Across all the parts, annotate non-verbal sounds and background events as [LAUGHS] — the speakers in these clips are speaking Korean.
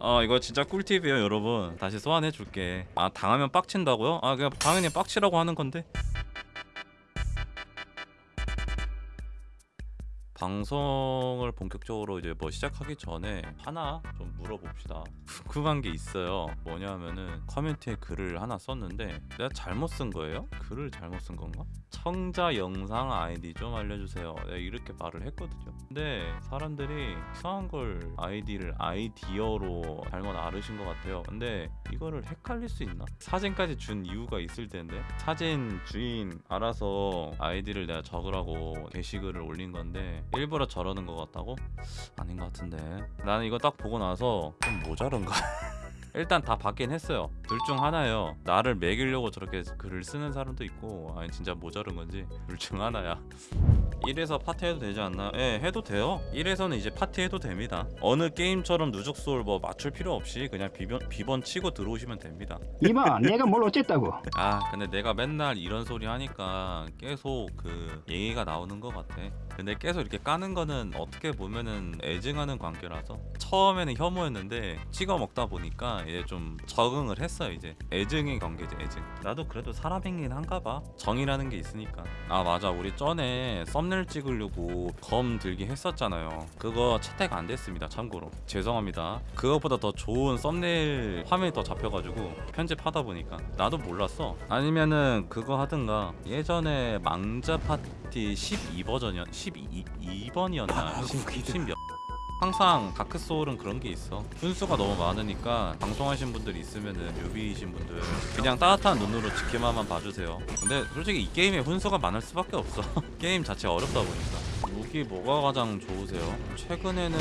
어 이거 진짜 꿀팁이에요 여러분. 다시 소환해줄게. 아 당하면 빡친다고요? 아 그냥 당연히 빡치라고 하는 건데 방송을 본격적으로 이제 뭐 시작하기 전에 하나 좀 물어봅시다 궁금한 게 있어요 뭐냐면은 커뮤니티에 글을 하나 썼는데 내가 잘못 쓴 거예요? 글을 잘못 쓴 건가? 청자 영상 아이디 좀 알려주세요 내가 이렇게 말을 했거든요 근데 사람들이 이상한 걸 아이디를 아이디어로 잘못 알으신 것 같아요 근데 이거를 헷갈릴 수 있나? 사진까지 준 이유가 있을 텐데 사진 주인 알아서 아이디를 내가 적으라고 게시글을 올린 건데 일부러 저러는 것 같다고? 아닌 것 같은데 나는 이거 딱 보고 나서 좀 모자른가? [LAUGHS] 일단 다 받긴 했어요. 둘 중 하나예요. 나를 매기려고 저렇게 글을 쓰는 사람도 있고 아니 진짜 모자른 건지 둘 중 하나야. 1에서 파티 해도 되지 않나? 예 해도 돼요. 1에서는 이제 파티 해도 됩니다. 어느 게임처럼 누적소울 뭐 맞출 필요 없이 그냥 비번, 비번 치고 들어오시면 됩니다. 이봐 내가 뭘 어쨌다고? 아 근데 내가 맨날 이런 소리 하니까 계속 그 얘기가 나오는 것 같아. 근데 계속 이렇게 까는 거는 어떻게 보면은 애증하는 관계라서 처음에는 혐오였는데 찍어 먹다 보니까 이제 좀 적응을 했어 이제. 애증의 관계지 애증. 나도 그래도 사람이긴 한가 봐. 정이라는 게 있으니까. 아 맞아. 우리 전에 썸네일 찍으려고 검 들기 했었잖아요. 그거 채택 안 됐습니다 참고로. 죄송합니다. 그것보다 더 좋은 썸네일 화면이 더 잡혀가지고 편집하다 보니까. 나도 몰랐어. 아니면은 그거 하든가. 예전에 망자 파티 12버전이었 12번이었나? 10몇 항상 다크소울은 그런 게 있어. 훈수가 너무 많으니까 방송하신 분들 있으면은 newbie이신 분들 그냥 따뜻한 눈으로 지켜만 봐주세요. 근데 솔직히 이 게임에 훈수가 많을 수밖에 없어. [LAUGHS] 게임 자체가 어렵다 보니까. 무기 뭐가 가장 좋으세요? 최근에는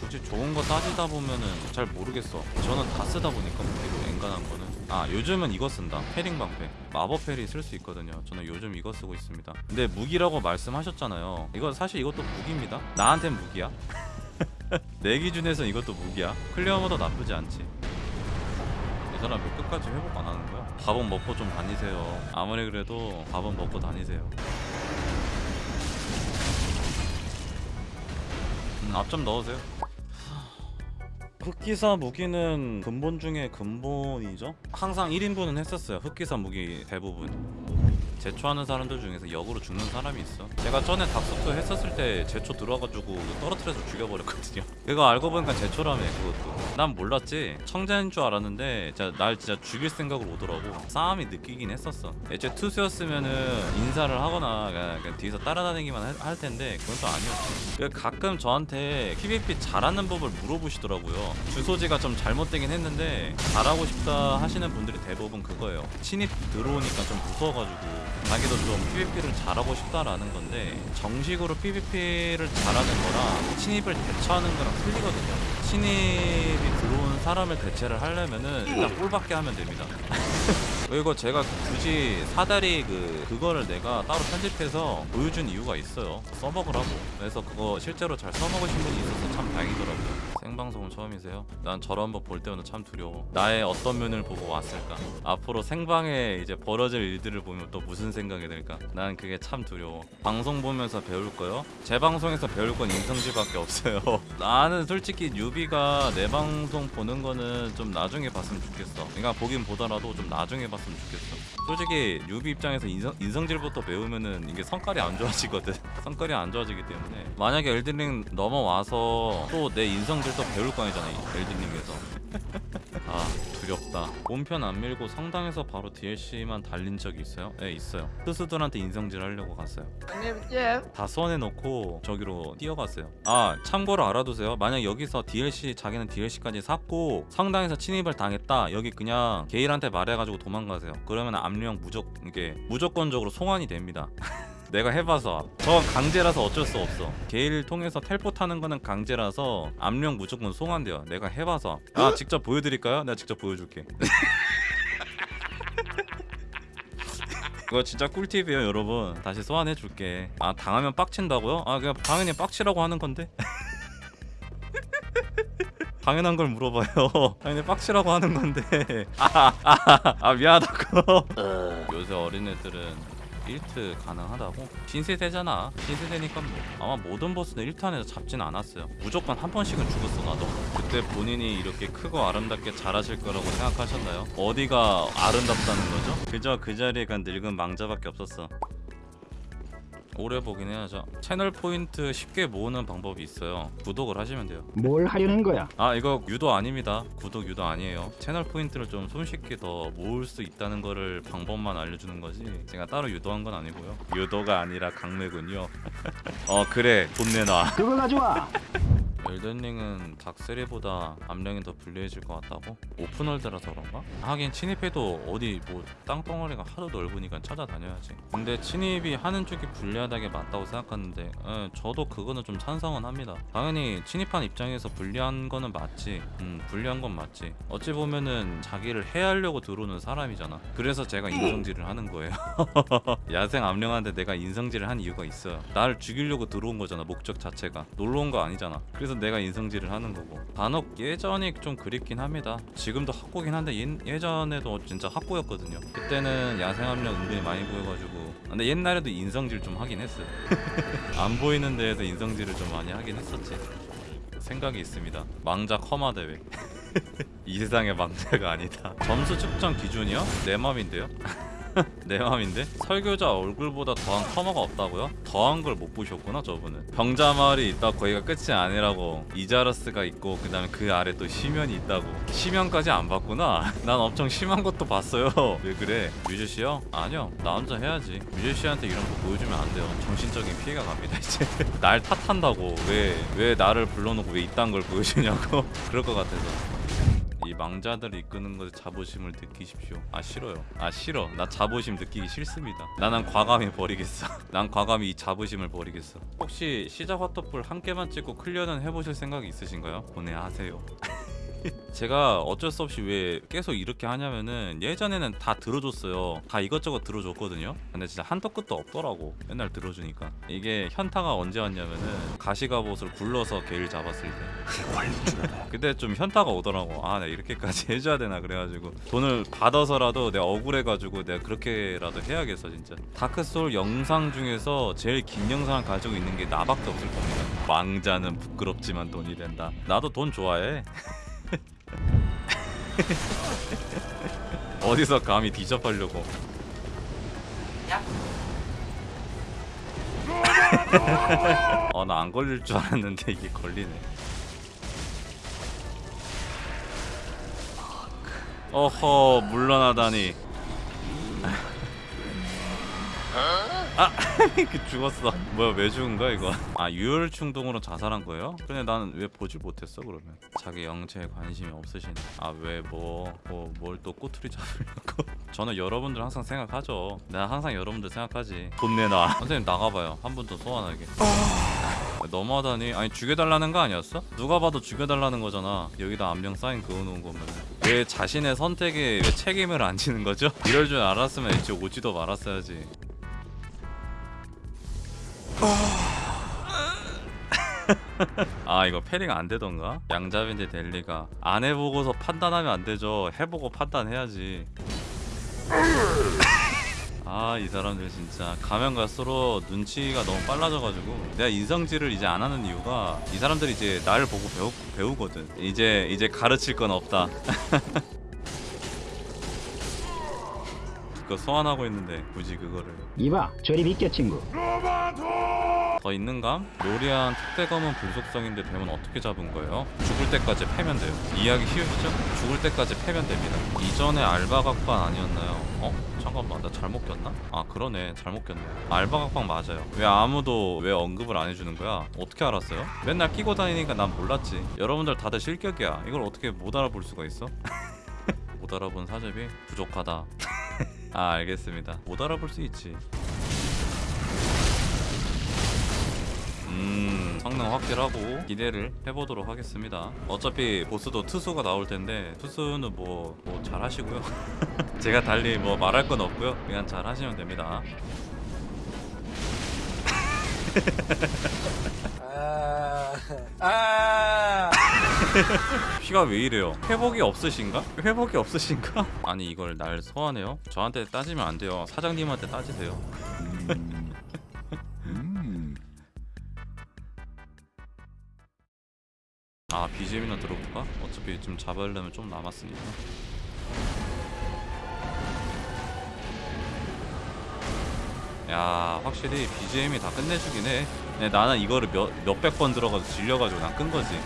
굳이 좋은 거 따지다 보면은 잘 모르겠어. 저는 다 쓰다 보니까 무기로 엔간한 거는. 아 요즘은 이거 쓴다. parrying 방패. 마법 parry 쓸 수 있거든요. 저는 요즘 이거 쓰고 있습니다. 근데 무기라고 말씀하셨잖아요. 이거 사실 이것도 무기입니다. 나한텐 무기야 [LAUGHS] [LAUGHS] 내 기준에선 이것도 무기야. 클리어모도 나쁘지 않지. 이 사람 왜 끝까지 회복 안 하는 거야? 밥은 먹고 좀 다니세요. 아무리 그래도 밥은 먹고 다니세요. 음, 앞좀 넣으세요. 흑기사 무기는 근본 중에 근본이죠? 항상 1인분은 했었어요. 흑기사 무기 대부분 제초하는 사람들 중에서 역으로 죽는 사람이 있어. 제가 전에 닥소트 했었을 때 제초 들어와가지고 떨어뜨려서 죽여버렸거든요. [LAUGHS] 그거 알고 보니까 제초라며 그것도. 난 몰랐지. 청자인 줄 알았는데 진짜 날 진짜 죽일 생각으로 오더라고. 싸움이 느끼긴 했었어. 애초에 투수였으면은 인사를 하거나 그냥, 그냥 뒤에서 따라다니기만 할, 할 텐데 그건 또 아니었지. 그 가끔 저한테 PVP 잘하는 법을 물어보시더라고요. 주소지가 좀 잘못되긴 했는데 잘하고 싶다 하시는 분들이 대부분 그거예요. 신입 들어오니까 좀 무서워가지고 자기도 좀 PVP를 잘하고 싶다라는 건데 정식으로 PVP를 잘하는 거랑 신입을 대처하는 거랑 틀리거든요. 신입이 들어온 사람을 대체를 하려면은 일단 꿀밖에 하면 됩니다. [LAUGHS] 그리고 제가 굳이 사다리 그 그거를 내가 따로 편집해서 보여준 이유가 있어요. 써먹으라고. 그래서 그거 실제로 잘 써먹으신 분이 있어서 참 다행이더라고요 생방송은 처음이세요? 난 저런 법 볼 때마다 참 두려워. 나의 어떤 면을 보고 왔을까? 앞으로 생방에 이제 벌어질 일들을 보면 또 무슨 생각이 들까? 난 그게 참 두려워. 방송 보면서 배울 거요? 제 방송에서 배울 건 인성질밖에 없어요. [LAUGHS] 나는 솔직히 뉴비가 내 방송 보는 거는 좀 나중에 봤으면 좋겠어. 그러니까 보긴 보더라도 좀 나중에 봤으면 좋겠어. 솔직히 뉴비 입장에서 인성, 인성질부터 배우면은 이게 성깔이 안 좋아지거든. [LAUGHS] 성깔이 안 좋아지기 때문에. 만약에 엘든링 넘어와서 또 내 인성질 도 배울 거 아니잖아 이 엘든링에서. 아 두렵다. 본편 안 밀고 성당에서 바로 DLC만 달린 적이 있어요? 네 있어요. 스스들한테 인성질 하려고 갔어요. 다 소환해놓고 저기로 뛰어갔어요. 아 참고로 알아두세요. 만약 여기서 DLC 자기는 DLC까지 샀고 성당에서 침입을 당했다. 여기 그냥 게일한테 말해가지고 도망가세요. 그러면 압력 무조 이게 무조건적으로 송환이 됩니다 [LAUGHS] 내가 해봐서. 저건 강제라서 어쩔 수 없어. 게일 통해서 텔포 타는 거는 강제라서 압력 무조건 송환돼요. 내가 해봐서. 아 직접 보여드릴까요? 내가 직접 보여줄게. [LAUGHS] 그거 진짜 꿀팁이에요 여러분. 다시 소환해줄게. 아 당하면 빡친다고요? 아 그냥 당연히 빡치라고 하는 건데? [LAUGHS] 당연한 걸 물어봐요. [LAUGHS] 당연히 빡치라고 하는 건데. 아, 아, 아, 아 미안하다고. 요새 어린애들은 1트 가능하다고? 신세대잖아 신세대니까 뭐 아마 모든 보스는 1탄에서 잡진 않았어요 무조건 한 번씩은 죽었어 나도 그때 본인이 이렇게 크고 아름답게 잘하실 거라고 생각하셨나요? 어디가 아름답다는 거죠? 그저 그 자리에 간 늙은 망자밖에 없었어 오래 보긴 해야죠 채널 포인트 쉽게 모으는 방법이 있어요. 구독을 하시면 돼요. 뭘 하려는 거야? 아 이거 유도 아닙니다. 구독 유도 아니에요. 채널 포인트를 좀 손쉽게 더 모을 수 있다는 거를 방법만 알려주는 거지 제가 따로 유도한 건 아니고요. 유도가 아니라 강매군요. [LAUGHS] 어 그래. 돈 내놔. 그거 가져와. [LAUGHS] 엘든링은 닥세리보다 암령이 더 불리해질 것 같다고? 오픈월드라서 그런가? 하긴 침입해도 어디 뭐 땅덩어리가 하도 넓으니까 찾아다녀야지. 근데 침입이 하는 쪽이 불리하다게 맞다고 생각하는데 에, 저도 그거는 좀 찬성은 합니다. 당연히 침입한 입장에서 불리한 거는 맞지. 음 불리한 건 맞지. 어찌 보면은 자기를 해하려고 들어오는 사람이잖아. 그래서 제가 인성질을 하는 거예요. [LAUGHS] 야생 암령한테 내가 인성질을 한 이유가 있어요. 나를 죽이려고 들어온 거잖아 목적 자체가. 놀러 온 거 아니잖아. 그래서 내가 인성질을 하는 거고. 단옥 예전이 좀 그립긴 합니다. 지금도 학고긴 한데 예, 예전에도 진짜 학고였거든요. 그때는 야생 암령 은근히 많이 보여가지고. 근데 옛날에도 인성질 좀 하긴 했어요. [LAUGHS] 안 보이는 데에서 인성질을 좀 많이 하긴 했었지. 생각이 있습니다. 망자 커마 대회. [LAUGHS] 이 세상의 망자가 아니다. 점수 측정 기준이요? 내 맘인데요? [LAUGHS] [LAUGHS] 내 맘인데? 설교자 얼굴보다 더한 커머가 없다고요? 더한 걸 못 보셨구나 저분은. 병자 마을이 있다 거기가 끝이 아니라고. 이자러스가 있고 그 다음에 그 아래 또 시면이 있다고. 시면까지 안 봤구나. [LAUGHS] 난 엄청 심한 것도 봤어요. [LAUGHS] 왜 그래? 뮤즈씨요? 아니요. 나 혼자 해야지. 뮤즈씨한테 이런 거 보여주면 안 돼요. 정신적인 피해가 갑니다 이제. 날 탓한다고. 왜 왜 나를 불러놓고 왜 이딴 걸 보여주냐고. 그럴 것 같아서 이 망자들을 이끄는 것에 자부심을 느끼십시오. 아 싫어요. 아 싫어. 나 자부심 느끼기 싫습니다. 나는 과감히 버리겠어. [LAUGHS] 난 과감히 이 자부심을 버리겠어. 혹시 시작 화터풀 한 개만 찍고 클리어는 해보실 생각이 있으신가요? 보내하세요. 제가 어쩔 수 없이 왜 계속 이렇게 하냐면은 예전에는 다 들어줬어요. 다 이것저것 들어줬거든요. 근데 진짜 한도 끝도 없더라고. 맨날 들어주니까. 이게 현타가 언제 왔냐면은 가시가봇을 굴러서 개를 잡았을 때. 그때 좀 현타가 오더라고. 아, 내가 이렇게까지 [LAUGHS] 해줘야 되나 그래가지고 돈을 받아서라도 내가 억울해가지고 내가 그렇게라도 해야겠어 진짜. 다크소울 영상 중에서 제일 긴 영상을 가지고 있는 게 나밖에 없을 겁니다. 왕자는 부끄럽지만 돈이 된다. 나도 돈 좋아해. [LAUGHS] [LAUGHS] 어디서 감히 뒤접하려고. [LAUGHS] 어 나 안 걸릴 줄 알았는데 이게 걸리네. 어허 물러나다니 아 [LAUGHS] 그 죽었어. 뭐야 왜 죽은 거야 이거? 아 유혈 충동으로 자살한 거예요? 근데 나는 왜 보질 못했어 그러면? 자기 영체에 관심이 없으시네. 아왜 뭐 뭐 뭘 또 꼬투리 잡으려고? [LAUGHS] 저는 여러분들 항상 생각하죠. 내가 항상 여러분들 생각하지. 돈 내놔. 선생님 나가봐요. 한 번 더 소환하게. 너무하다니. 아니 죽여달라는 거 아니었어? 누가 봐도 죽여달라는 거잖아. 여기다 안경 사인 그어놓은 거면 왜 자신의 선택에 왜 책임을 안 지는 거죠? 이럴 줄 알았으면 애초에 오지도 말았어야지 아 이거 패링 안 되던가? 양잡인데 델리가 안 해보고서 판단하면 안 되죠. 해보고 판단해야지. 아 이 사람들 진짜. 가면 갈수록 눈치가 너무 빨라져가지고. 내가 인성질을 이제 안 하는 이유가 이 사람들이 이제 나를 보고 배우, 배우거든. 이제 이제 가르칠 건 없다 [LAUGHS] 그거 소환하고 있는데 굳이 그거를 이봐, 저리 비켜 친구. 더 있는감? 요리한 특대검은 불속성인데 되면 어떻게 잡은 거예요? 죽을 때까지 패면 돼요. 이해하기 쉬우시죠? 죽을 때까지 패면 됩니다. 이전에 알바각방 아니었나요? 어? 잠깐만 나 잘못 꼈나? 아 그러네 잘못 꼈네 알바각방 맞아요 왜 아무도 왜 언급을 안 해주는 거야? 어떻게 알았어요? 맨날 끼고 다니니까 난 몰랐지 여러분들 다들 실격이야 이걸 어떻게 못 알아볼 수가 있어? [LAUGHS] 못 알아본 사제비 부족하다 [LAUGHS] 아 알겠습니다. 못 알아볼 수 있지. 음 성능 확실하고 기대를 해보도록 하겠습니다. 어차피 보스도 투수가 나올 텐데 투수는 뭐, 뭐 잘하시고요. [LAUGHS] 제가 달리 뭐 말할 건 없고요. 그냥 잘 하시면 됩니다. [LAUGHS] 아, 아, [LAUGHS] 피가 왜 이래요? 회복이 없으신가? 회복이 없으신가? [LAUGHS] 아니 이걸 날 소환해요? 저한테 따지면 안 돼요. 사장님한테 따지세요. [LAUGHS] 아 BGM이나 들어볼까? 어차피 좀 잡으려면 좀 남았으니까. 야 확실히 BGM이 다 끝내주긴 해. 네, 나는 이거를 몇 몇백 번 들어가서 질려가지고 난 끈 거지.